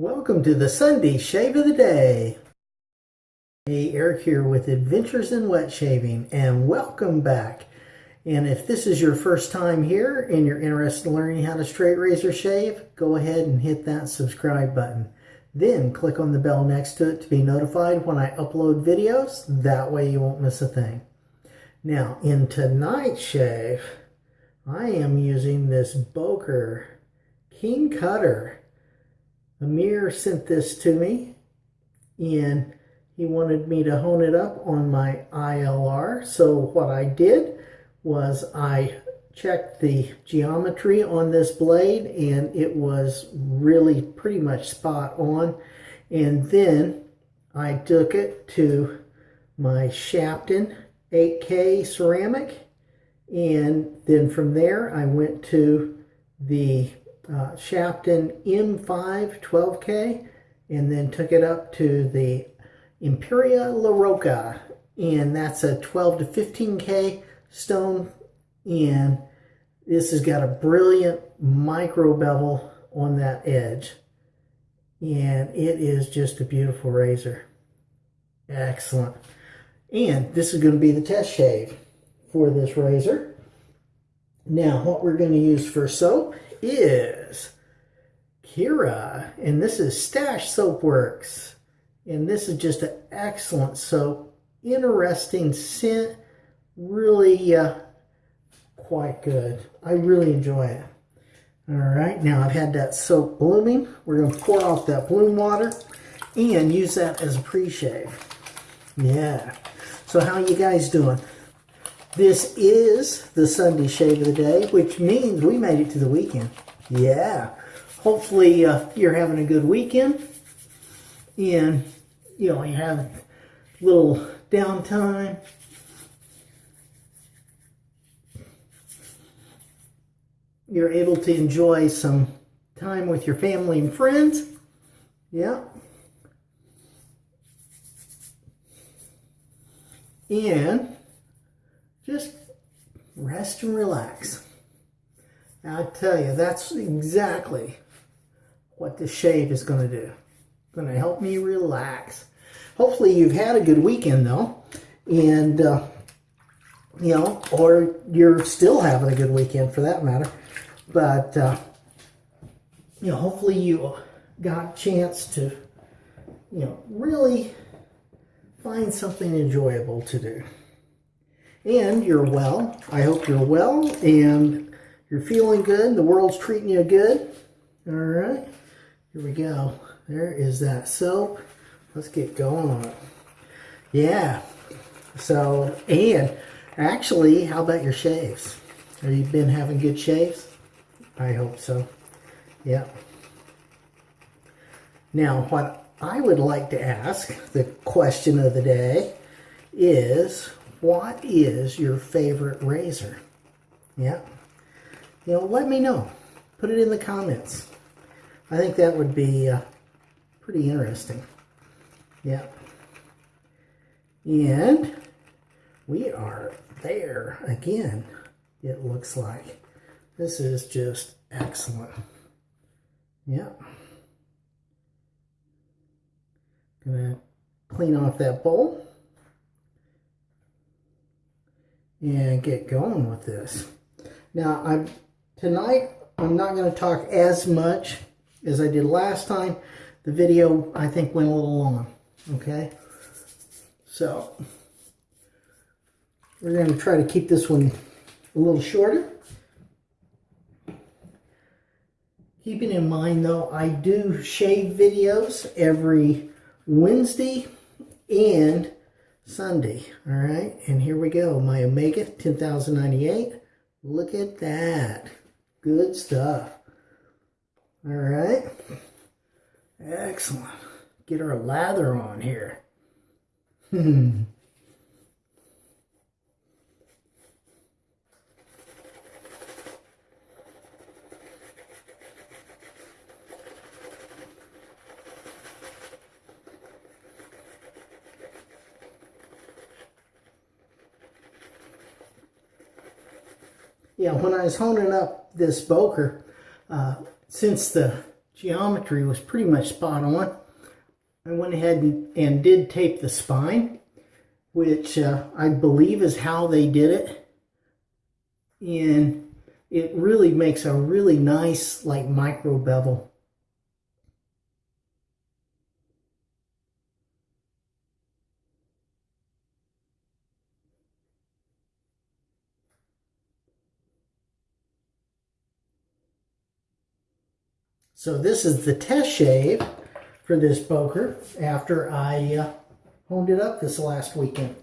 Welcome to the Sunday Shave of the Day. Hey, Eric here with Adventures in Wet Shaving and welcome back. And if this is your first time here and you're interested in learning how to straight razor shave, go ahead and hit that subscribe button. Then click on the bell next to it to be notified when I upload videos. That way you won't miss a thing. Now, in tonight's shave, I am using this Boker King Cutter Amir sent this to me and he wanted me to hone it up on my ILR. So what I did was I checked the geometry on this blade and it was really pretty much spot on. And then I took it to my Shapton 8K ceramic and then from there I went to the uh, Shapton M5 12K and then took it up to the Imperia La Rocca and that's a 12 to 15K stone and this has got a brilliant micro bevel on that edge and it is just a beautiful razor. Excellent. And this is going to be the test shave for this razor. Now what we're going to use for soap is Kira, and this is Stash Soap Works. And this is just an excellent soap. Interesting scent. Really uh, quite good. I really enjoy it. All right, now I've had that soap blooming. We're going to pour off that bloom water and use that as a pre-shave. Yeah. So how you guys doing? This is the Sunday shave of the day, which means we made it to the weekend. Yeah. Hopefully uh, you're having a good weekend and you know you have a little downtime. You're able to enjoy some time with your family and friends. Yeah. And just rest and relax. I tell you, that's exactly what the shave is going to do. Going to help me relax. Hopefully you've had a good weekend, though. And, uh, you know, or you're still having a good weekend for that matter. But, uh, you know, hopefully you got a chance to, you know, really find something enjoyable to do and you're well. I hope you're well and you're feeling good. The world's treating you good. All right. Here we go. There is that soap. Let's get going on it. Yeah. So, and actually, how about your shaves? Have you been having good shaves? I hope so. Yeah. Now, what I would like to ask, the question of the day, is what is your favorite razor? Yeah. You know, let me know. Put it in the comments. I think that would be uh, pretty interesting. Yeah. And we are there again, it looks like. This is just excellent. Yeah. Gonna clean off that bowl and get going with this. Now, I'm tonight I'm not going to talk as much as I did last time. The video, I think, went a little long, okay? So, we're going to try to keep this one a little shorter. Keeping in mind, though, I do shave videos every Wednesday and Sunday. All right, and here we go. My Omega 10098. Look at that. Good stuff. All right. Excellent. Get our lather on here. yeah, when I was honing up this Boker, uh, since the geometry was pretty much spot on. I went ahead and, and did tape the spine, which uh, I believe is how they did it. And it really makes a really nice like micro bevel. So this is the test shave for this Boker after I uh, honed it up this last weekend.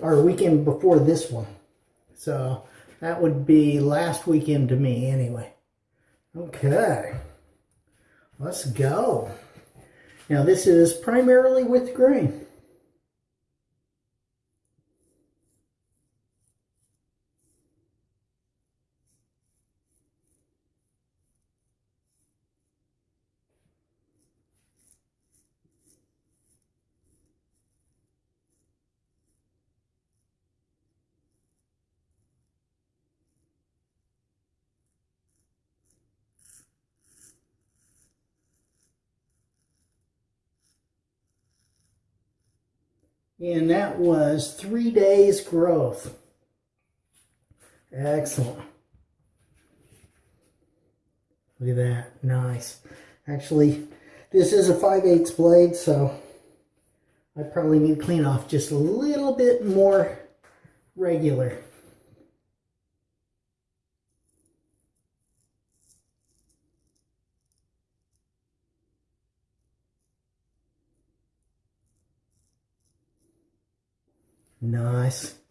Or weekend before this one. So that would be last weekend to me anyway. Okay. Let's go. Now this is primarily with grain. And that was three days growth. Excellent. Look at that. Nice. Actually, this is a 5 8 blade, so I probably need to clean off just a little bit more regular. Nice.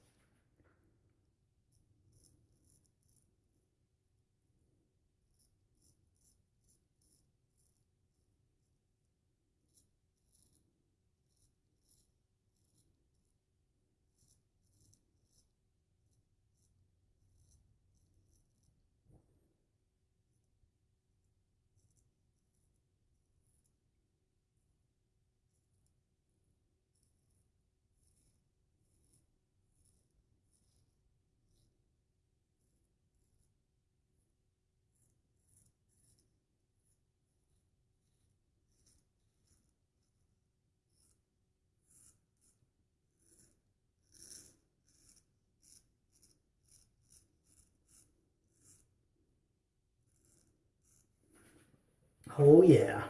Oh yeah.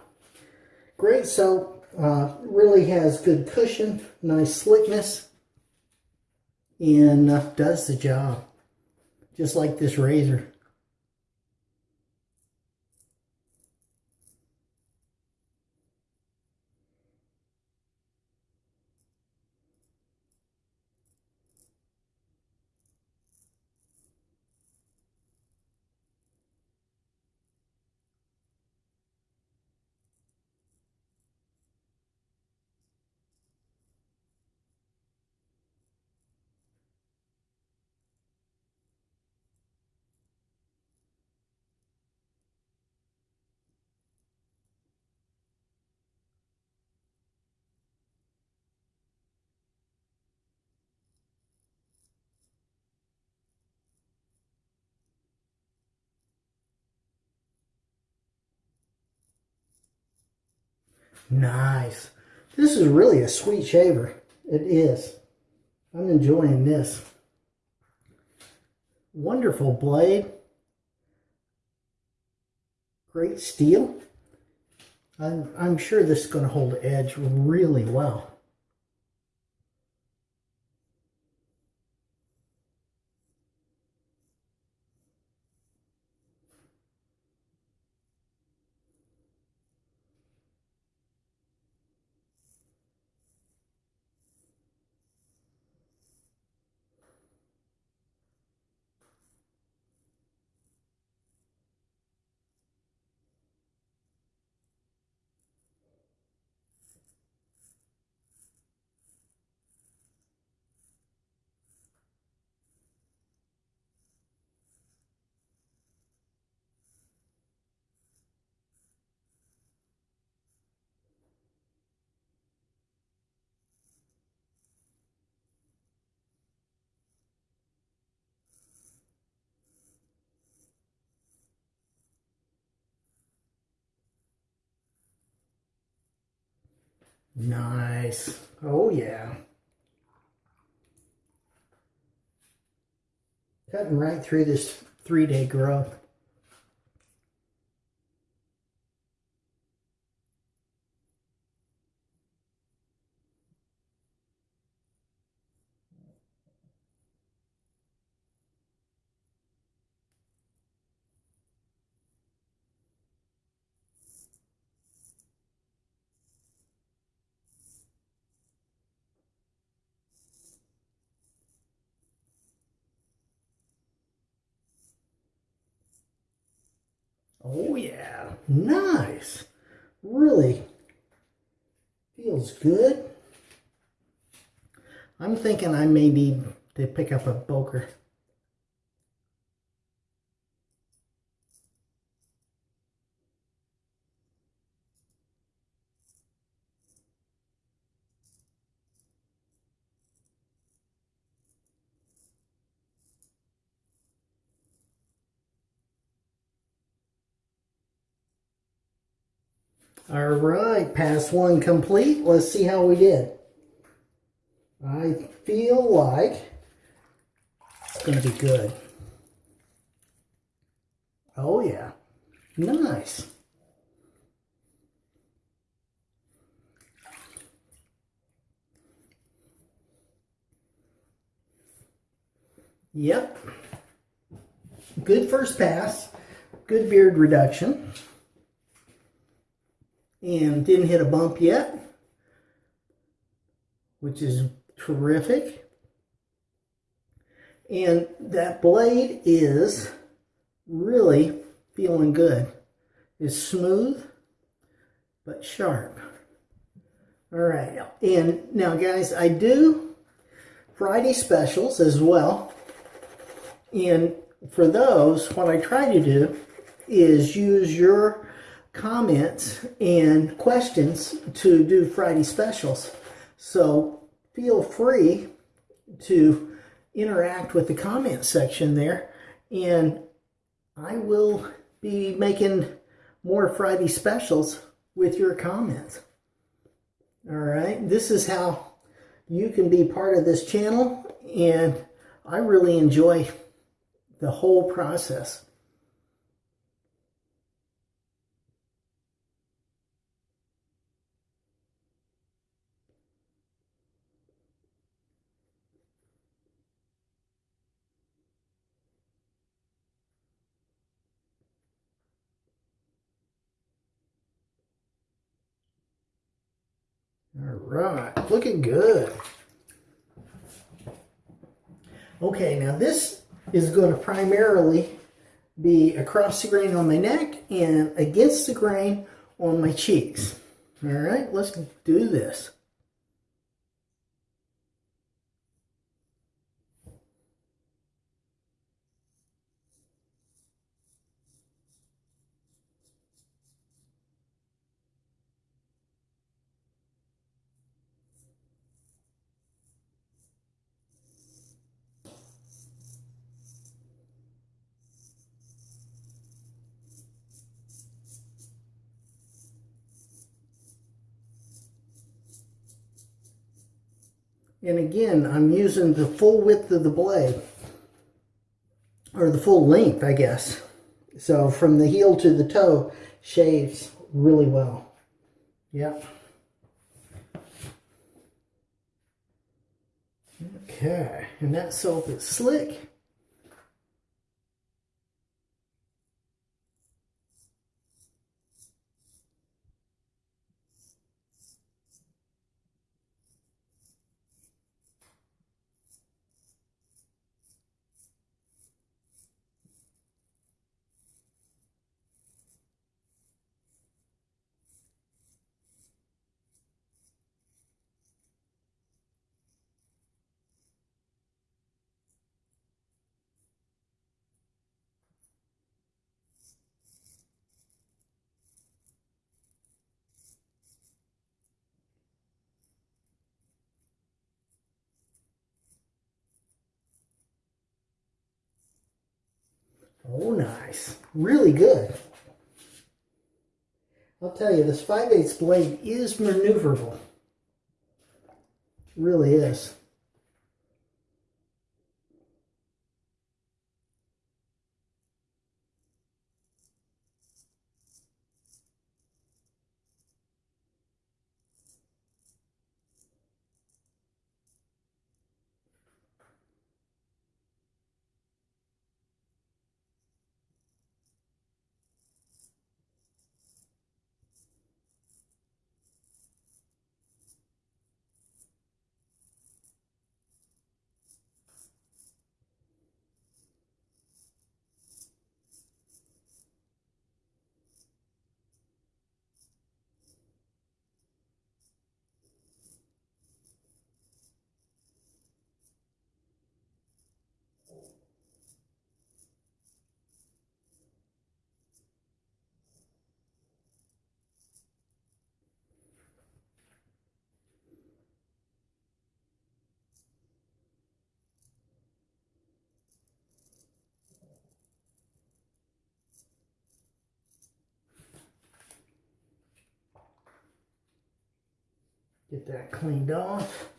Great soap. Uh, really has good cushion, nice slickness, and uh, does the job. Just like this razor. Nice. This is really a sweet shaver. It is. I'm enjoying this. Wonderful blade. Great steel. I'm, I'm sure this is going to hold edge really well. Nice. Oh, yeah. Cutting right through this three-day growth. Oh yeah, nice. Really feels good. I'm thinking I may need to pick up a Boker. All right, pass one complete. Let's see how we did. I feel like it's going to be good. Oh, yeah. Nice. Yep. Good first pass. Good beard reduction and didn't hit a bump yet, which is terrific. And that blade is really feeling good. It's smooth, but sharp. All right, and now guys, I do Friday specials as well. And for those, what I try to do is use your comments and questions to do Friday specials. So feel free to interact with the comment section there and I will be making more Friday specials with your comments. All right, this is how you can be part of this channel and I really enjoy the whole process. All right, looking good. Okay, now this is going to primarily be across the grain on my neck and against the grain on my cheeks. All right, let's do this. And again, I'm using the full width of the blade, or the full length, I guess. So from the heel to the toe, shaves really well. Yep. Okay, and that soap is slick. Oh, nice. Really good. I'll tell you, this 5 8 blade is maneuverable. It really is. Get that cleaned off.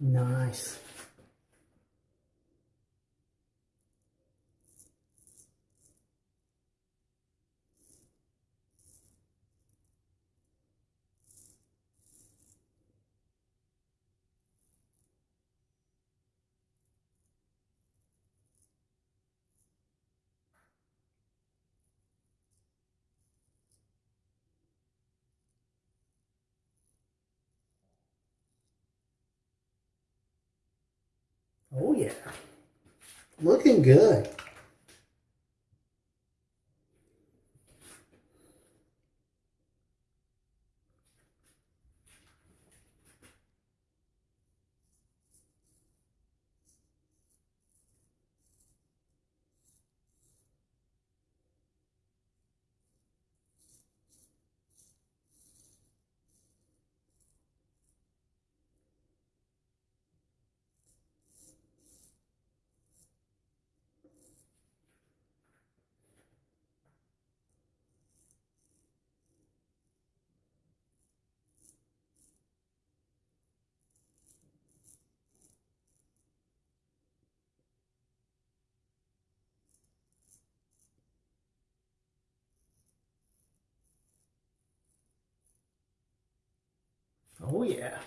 Nice. Oh yeah. Looking good. Oh yeah.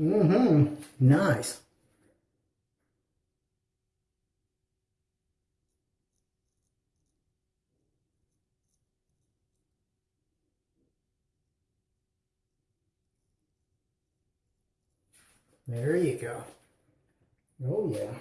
Mm-hmm. Nice. There you go. Oh yeah.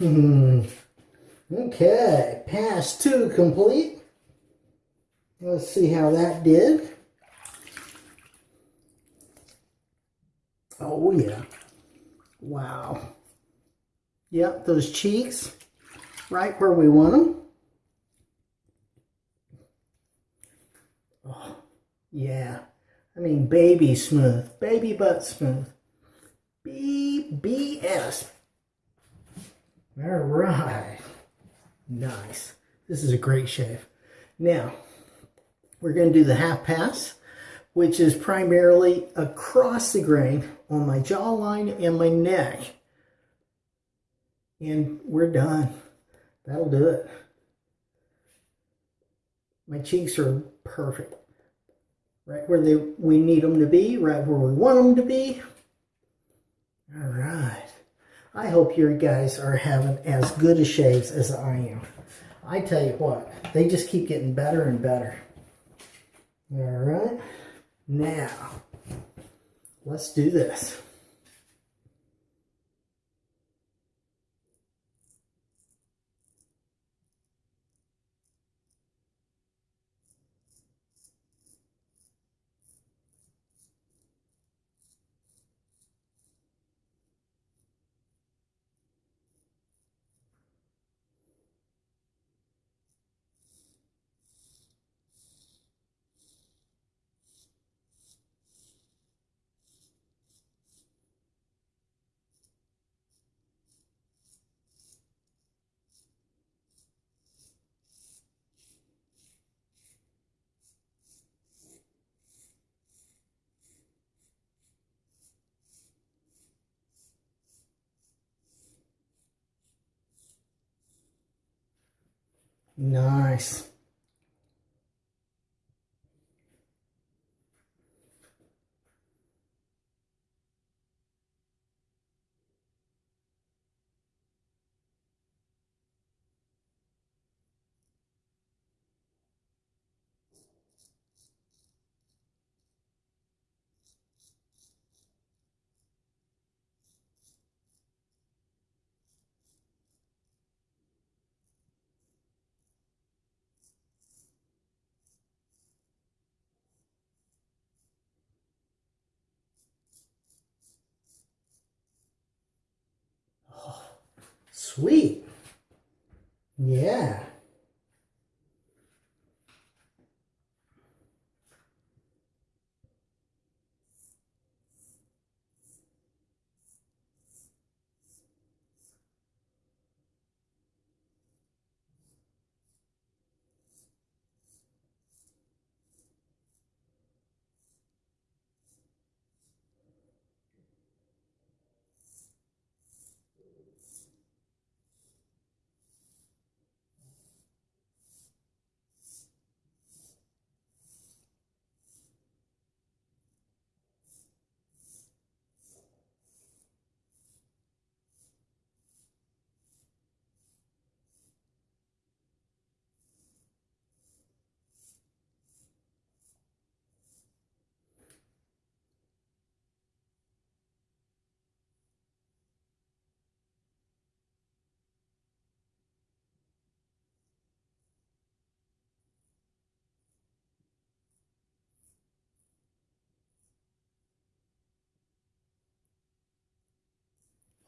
Hmm. Okay, pass two complete. Let's see how that did. Oh yeah. Wow. Yep, those cheeks right where we want them. Oh, yeah. I mean, baby smooth, baby butt smooth. BBS. All right. Nice. This is a great shave. Now, we're going to do the half pass, which is primarily across the grain on my jawline and my neck. And we're done. That'll do it. My cheeks are perfect. Right where they we need them to be, right where we want them to be. All right. I hope you guys are having as good a shaves as I am. I tell you what, they just keep getting better and better. All right. Now, let's do this. Nice. Sweet. Yeah.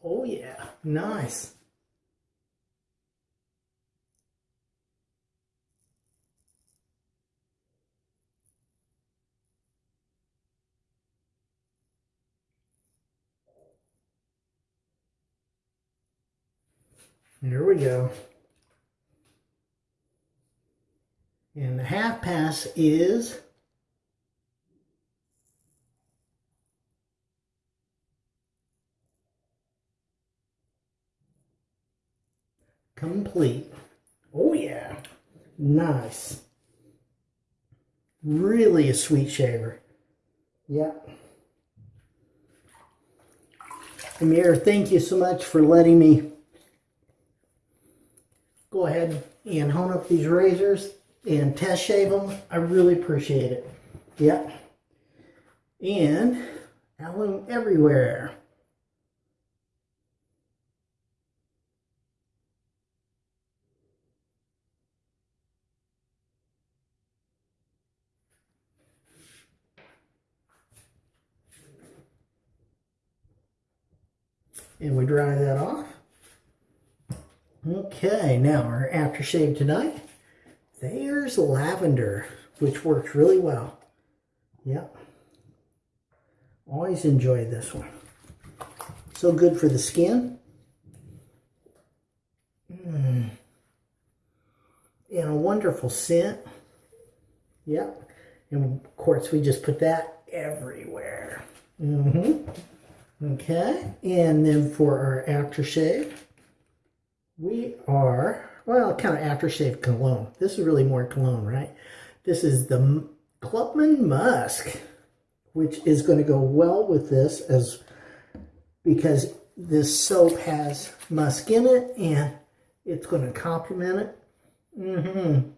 Oh yeah, nice. There we go. And the half pass is complete. Oh yeah, nice. Really a sweet shaver. Yep. Amir, thank you so much for letting me go ahead and hone up these razors and test shave them. I really appreciate it. Yep. And alum everywhere. And we dry that off. Okay, now our aftershave tonight. There's lavender, which works really well. Yep. Always enjoy this one. So good for the skin. Mm. And a wonderful scent. Yep. And of course, we just put that everywhere. Mm-hmm. Okay. And then for our aftershave, we are, well, kind of aftershave cologne. This is really more cologne, right? This is the Clubman Musk, which is going to go well with this as because this soap has musk in it and it's going to complement it. Mm-hmm.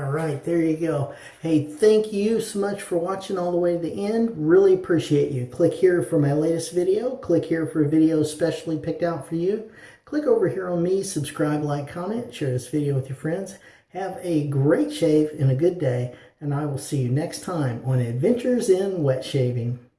All right, there you go. Hey, thank you so much for watching all the way to the end. Really appreciate you. Click here for my latest video. Click here for a video specially picked out for you. Click over here on me, subscribe, like, comment, share this video with your friends. Have a great shave and a good day, and I will see you next time on Adventures in Wet Shaving.